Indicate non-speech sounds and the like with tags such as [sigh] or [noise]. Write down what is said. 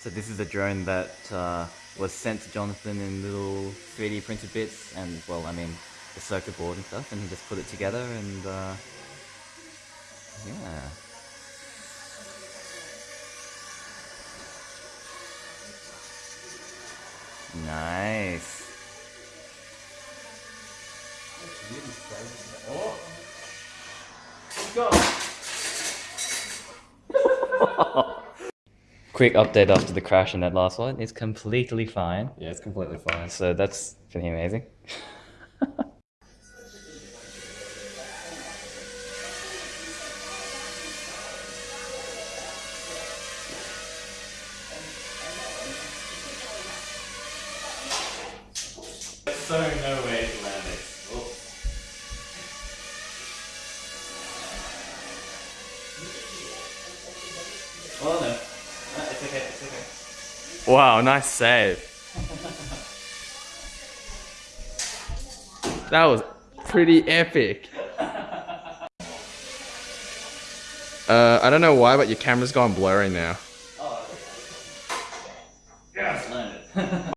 So this is a drone that uh, was sent to Jonathan in little 3D printed bits and well, I mean, the circuit board and stuff, and he just put it together and uh, yeah. Nice. Oh. Go. [laughs] [laughs] Quick update after the crash in that last one. It's completely fine. Yeah, it's completely fine. So that's pretty amazing. so no way to land it. Oh. Oh no. No, it's okay, it's okay. Wow, nice save. that was pretty epic. [laughs] Uh, I don't know why, but your camera's gone blurry now. Oh. Yes, landed. [laughs]